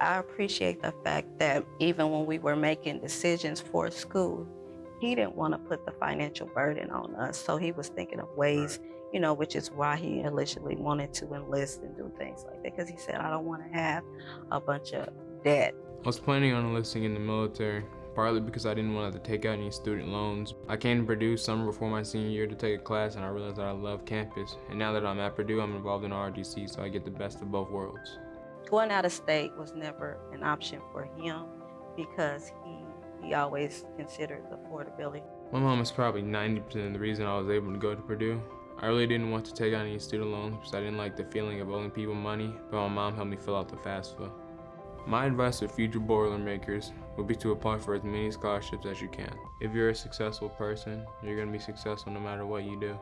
I appreciate the fact that even when we were making decisions for school, he didn't want to put the financial burden on us. So he was thinking of ways, you know, which is why he initially wanted to enlist and do things like that. Because he said, I don't want to have a bunch of debt. I was planning on enlisting in the military, partly because I didn't want to, to take out any student loans. I came to Purdue summer before my senior year to take a class and I realized that I love campus. And now that I'm at Purdue, I'm involved in ROTC, so I get the best of both worlds. Going out of state was never an option for him because he he always considered affordability. My mom is probably 90% of the reason I was able to go to Purdue. I really didn't want to take out any student loans because I didn't like the feeling of owing people money, but my mom helped me fill out the FAFSA. My advice to future Boilermakers would be to apply for as many scholarships as you can. If you're a successful person, you're going to be successful no matter what you do.